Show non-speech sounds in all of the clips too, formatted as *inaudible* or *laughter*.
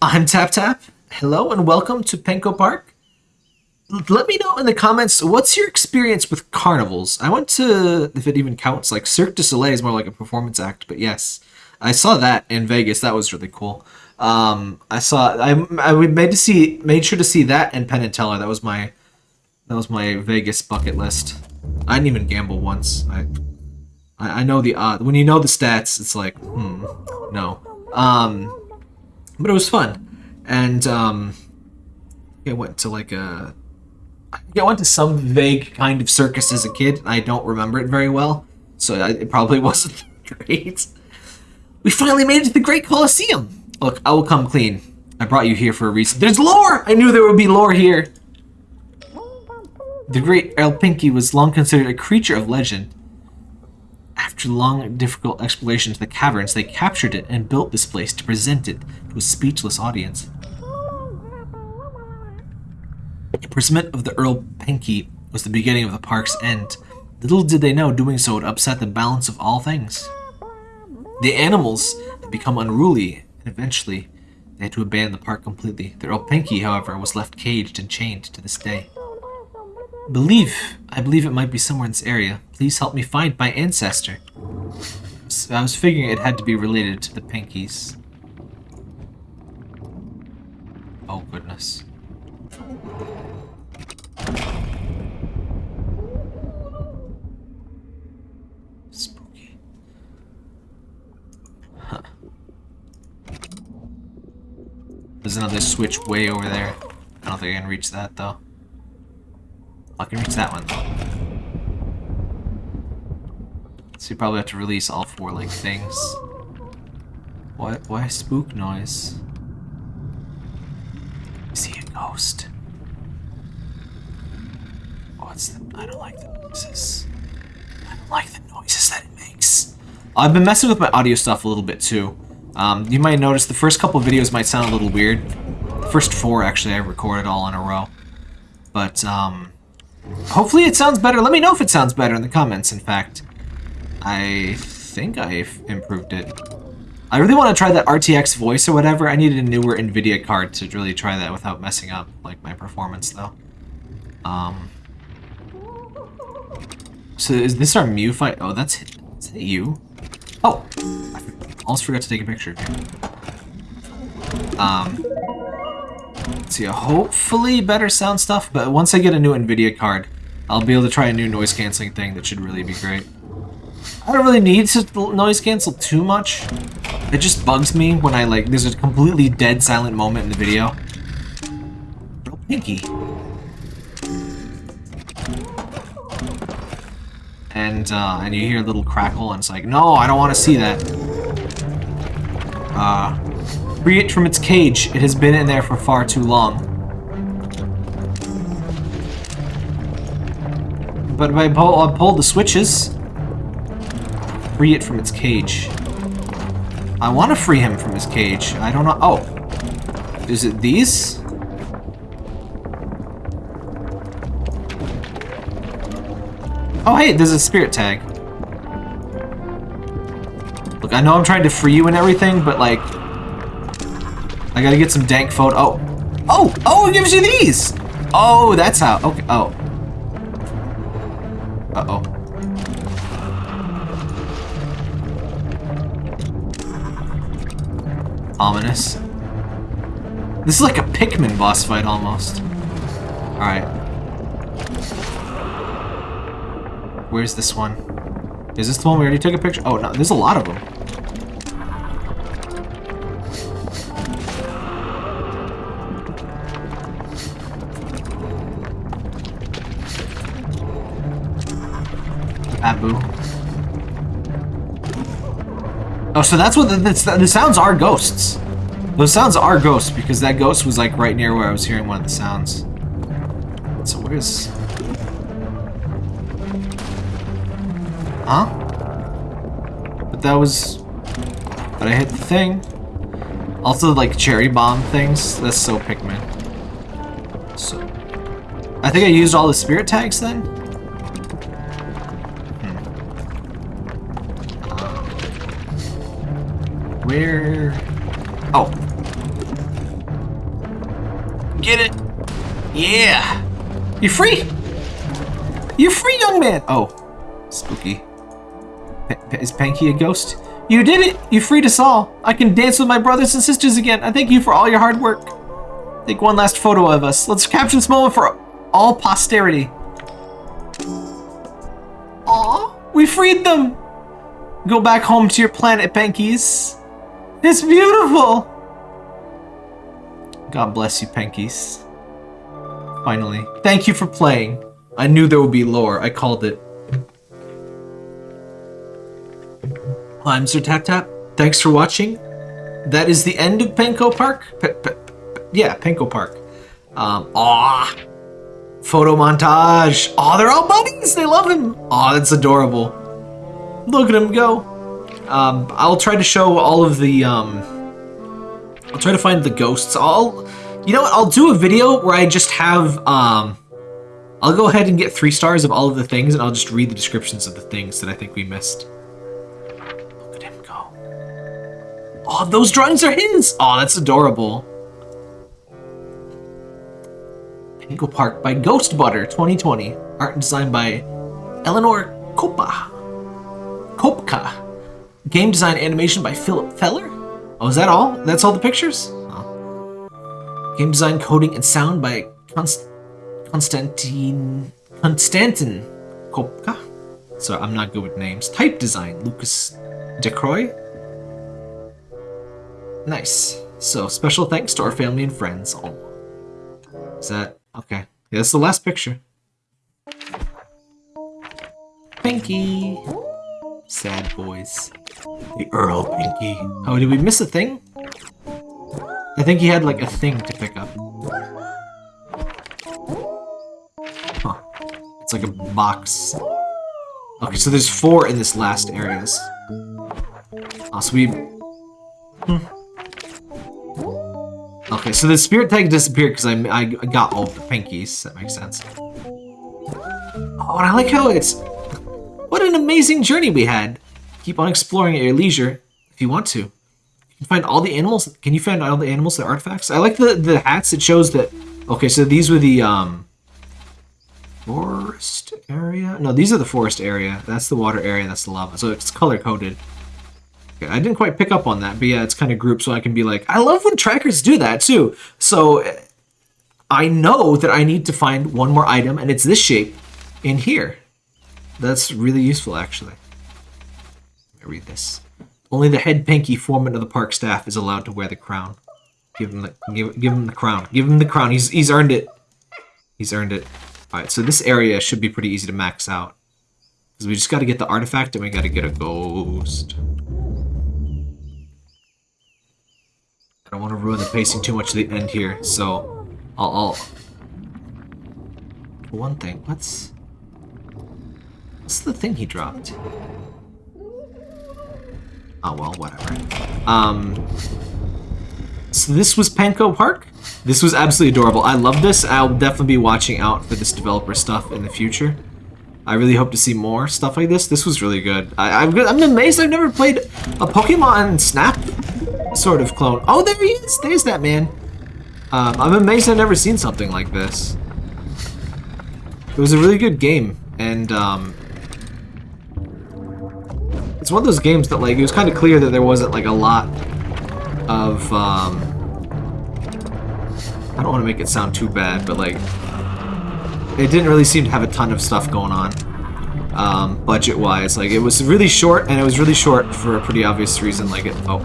I'm Tap Tap. Hello and welcome to Penko Park. Let me know in the comments what's your experience with carnivals. I went to, if it even counts, like Cirque du Soleil is more like a performance act, but yes, I saw that in Vegas. That was really cool. Um, I saw I I made to see made sure to see that and Penn and Teller. That was my that was my Vegas bucket list. I didn't even gamble once. I I, I know the odd when you know the stats, it's like hmm no. Um, but it was fun, and um, I went to like a I went to some vague kind of circus as a kid. I don't remember it very well, so I- it probably *laughs* wasn't great. We finally made it to the Great Colosseum. Look, I will come clean. I brought you here for a reason. There's lore! I knew there would be lore here. The great El Pinky was long considered a creature of legend. After long and difficult exploration to the caverns, they captured it and built this place to present it to a speechless audience. The imprisonment of the Earl Pinky was the beginning of the park's end. Little did they know doing so would upset the balance of all things. The animals had become unruly, and eventually they had to abandon the park completely. The Earl Pinky, however, was left caged and chained to this day. Believe, I believe it might be somewhere in this area. Please help me find my ancestor. I was figuring it had to be related to the Pinkies. Oh goodness. Spooky. Huh. There's another switch way over there. I don't think I can reach that though. I can reach that one. So you probably have to release all four like things. Why why spook noise? I see a ghost. What's the I don't like the noises. I don't like the noises that it makes. I've been messing with my audio stuff a little bit too. Um, you might notice the first couple videos might sound a little weird. The first four actually I recorded all in a row. But um, hopefully it sounds better. Let me know if it sounds better in the comments, in fact. I think I've improved it. I really want to try that RTX voice or whatever. I needed a newer NVIDIA card to really try that without messing up like my performance though. Um, so is this our Mew fight? Oh, that's is that you? Oh, I almost forgot to take a picture. Um, see, hopefully better sound stuff, but once I get a new NVIDIA card, I'll be able to try a new noise canceling thing that should really be great. I don't really need to noise cancel too much. It just bugs me when I like, there's a completely dead silent moment in the video. Pinky. And, uh, and you hear a little crackle and it's like, no, I don't want to see that. Uh, free it from its cage. It has been in there for far too long. But if I pull, pull the switches, free it from its cage. I want to free him from his cage. I don't know. Oh. Is it these? Oh, hey, there's a spirit tag. Look, I know I'm trying to free you and everything, but, like... I gotta get some dank photo- Oh! Oh! Oh, it gives you these! Oh, that's how- Okay, oh. Uh-oh. Ominous. This is like a Pikmin boss fight almost. Alright. Where's this one? Is this the one we already took a picture? Oh, no, there's a lot of them. Oh, so that's what the, the, the sounds are ghosts. Those sounds are ghosts because that ghost was like right near where I was hearing one of the sounds. So where's... Huh? But that was... But I hit the thing. Also, like, cherry bomb things. That's so Pikmin. So... I think I used all the spirit tags then? Where... Oh. Get it. Yeah. You're free. You're free, young man. Oh, spooky. P is Panky a ghost? You did it! You freed us all! I can dance with my brothers and sisters again! I thank you for all your hard work! Take one last photo of us. Let's capture this moment for all posterity. Aw, we freed them! Go back home to your planet, Pankies. It's beautiful! God bless you, Pankies. Finally. Thank you for playing. I knew there would be lore. I called it. I'm Sir Tap Tap. Thanks for watching. That is the end of Penko Park. Yeah, Penko Park. Um, aw. Photo montage. Aw, they're all buddies. They love him. Aw, that's adorable. Look at him go. Um, I'll try to show all of the, um, I'll try to find the ghosts. I'll, you know what, I'll do a video where I just have, um, I'll go ahead and get three stars of all of the things and I'll just read the descriptions of the things that I think we missed. Look at him go. Oh, those drawings are his! Oh, that's adorable. Penko Park by Ghost Butter 2020. Art and design by Eleanor Kopa. Kopka. Game design animation by Philip Feller. Oh, is that all? That's all the pictures? Oh. Game design, coding, and sound by Const Konstantin Kopka. So I'm not good with names. Type design, Lucas DeCroy. Nice. So special thanks to our family and friends. Oh. Is that okay? Yeah, that's the last picture. Pinky. Sad boys. The Earl Pinky. Oh, did we miss a thing? I think he had like a thing to pick up. Huh. It's like a box. Okay, so there's four in this last areas. Oh, so we... Hmm. Okay, so the spirit tag disappeared because I, I got all the pinkies. That makes sense. Oh, and I like how it's... What an amazing journey we had. Keep on exploring at your leisure if you want to. You can find all the animals. Can you find all the animals, the artifacts? I like the, the hats. It shows that... Okay, so these were the... um Forest area? No, these are the forest area. That's the water area. That's the lava. So it's color-coded. Okay, I didn't quite pick up on that, but yeah, it's kind of grouped so I can be like, I love when trackers do that too. So I know that I need to find one more item, and it's this shape in here. That's really useful, actually. Me read this. Only the head pinky foreman of the park staff is allowed to wear the crown. Give him the give, give him the crown. Give him the crown. He's he's earned it. He's earned it. All right, so this area should be pretty easy to max out. Because we just got to get the artifact and we got to get a ghost. I don't want to ruin the pacing too much to the end here, so I'll... I'll... One thing, what's... What's the thing he dropped? Oh, well, whatever. Um... So this was Penko Park? This was absolutely adorable. I love this. I'll definitely be watching out for this developer stuff in the future. I really hope to see more stuff like this. This was really good. I, am I'm, I'm amazed I've never played a Pokemon Snap sort of clone. Oh, there he is! There's that man. Um, I'm amazed I've never seen something like this. It was a really good game, and um, it's one of those games that like it was kind of clear that there wasn't like a lot of um, I don't want to make it sound too bad, but like it didn't really seem to have a ton of stuff going on um, budget-wise. Like it was really short, and it was really short for a pretty obvious reason. Like it. Oh,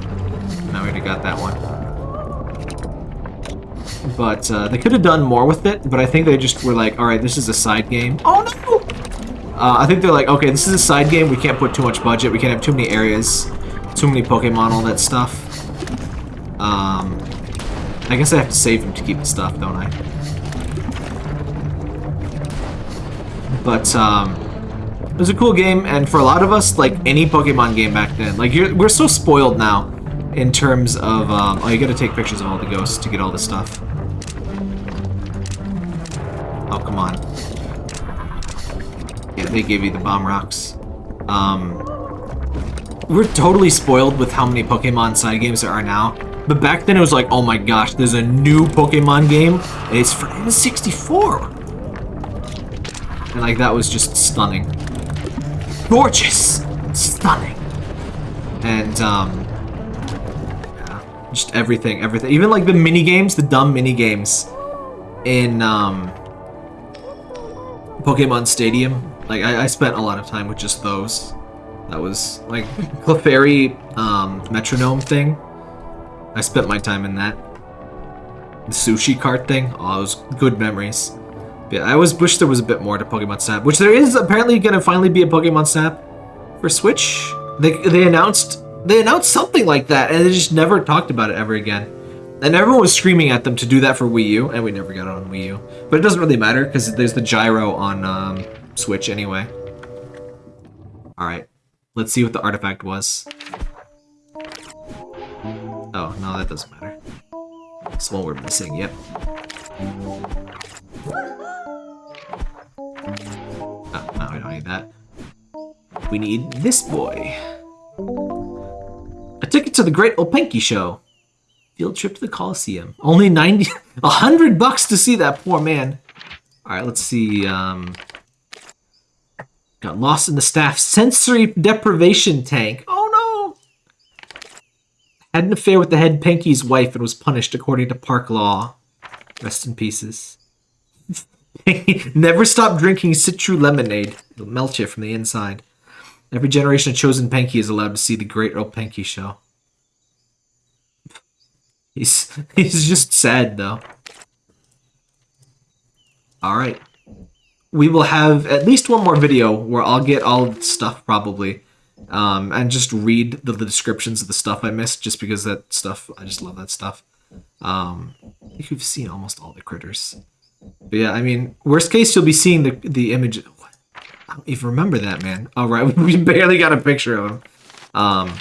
now we already got that one. But uh, they could have done more with it, but I think they just were like, alright, this is a side game. Oh! Uh, I think they're like, okay, this is a side game, we can't put too much budget, we can't have too many areas, too many Pokemon, all that stuff. Um, I guess I have to save them to keep the stuff, don't I? But, um, it was a cool game, and for a lot of us, like, any Pokemon game back then, like, we're so spoiled now in terms of, um, oh, you gotta take pictures of all the ghosts to get all the stuff. Oh, come on. They gave you the bomb rocks. Um, we're totally spoiled with how many Pokemon side games there are now. But back then it was like, oh my gosh, there's a new Pokemon game. It's for N64. And like that was just stunning. Gorgeous. Stunning. And um yeah, just everything, everything. Even like the mini games, the dumb mini games in um Pokemon Stadium. Like I, I spent a lot of time with just those. That was like *laughs* Clefairy um, metronome thing. I spent my time in that. The sushi cart thing. Oh, was good memories. But yeah, I always wish there was a bit more to Pokemon Snap, which there is apparently going to finally be a Pokemon Snap for Switch. They they announced they announced something like that, and they just never talked about it ever again. And everyone was screaming at them to do that for Wii U, and we never got it on Wii U. But it doesn't really matter because there's the gyro on um, Switch anyway. All right. Let's see what the artifact was. Oh, no, that doesn't matter. It's one we're missing, yep. Oh, no, we don't need that. We need this boy. A ticket to the Great Openki Show. Field trip to the Coliseum. Only 90, *laughs* 100 bucks to see that poor man. All right, let's see. Um, Got lost in the staff sensory deprivation tank. Oh no! Had an affair with the head Penky's wife and was punished according to park law. Rest in pieces. *laughs* Never stop drinking Citru lemonade. It'll melt you from the inside. Every generation of chosen Penky is allowed to see the Great Openki show. He's *laughs* he's just sad though. All right we will have at least one more video where I'll get all the stuff probably um, and just read the, the, descriptions of the stuff I missed just because that stuff, I just love that stuff. Um, I think you've seen almost all the critters. But yeah, I mean, worst case, you'll be seeing the, the image. What? I don't even remember that, man. All right, *laughs* we barely got a picture of him. Um,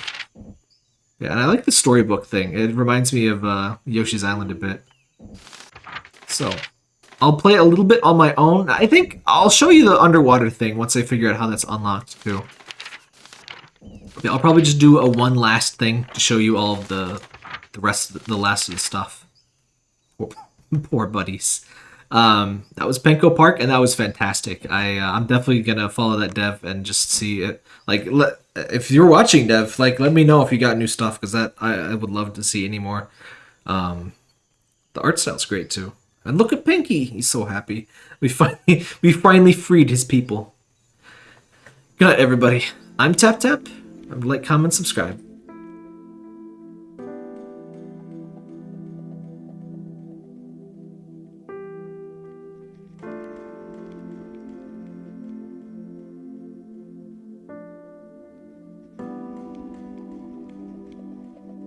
yeah, and I like the storybook thing. It reminds me of uh, Yoshi's Island a bit. So, I'll play a little bit on my own. I think I'll show you the underwater thing once I figure out how that's unlocked too. Yeah, I'll probably just do a one last thing to show you all of the the rest of the, the last of the stuff. Poor, *laughs* poor buddies. Um, that was Penko Park, and that was fantastic. I uh, I'm definitely gonna follow that dev and just see it. Like, if you're watching dev, like, let me know if you got new stuff because that I, I would love to see any more. Um, the art style's great too. And look at Pinky. He's so happy. We finally *laughs* we finally freed his people. Good night, everybody. I'm Tap Tap. Like, comment, subscribe.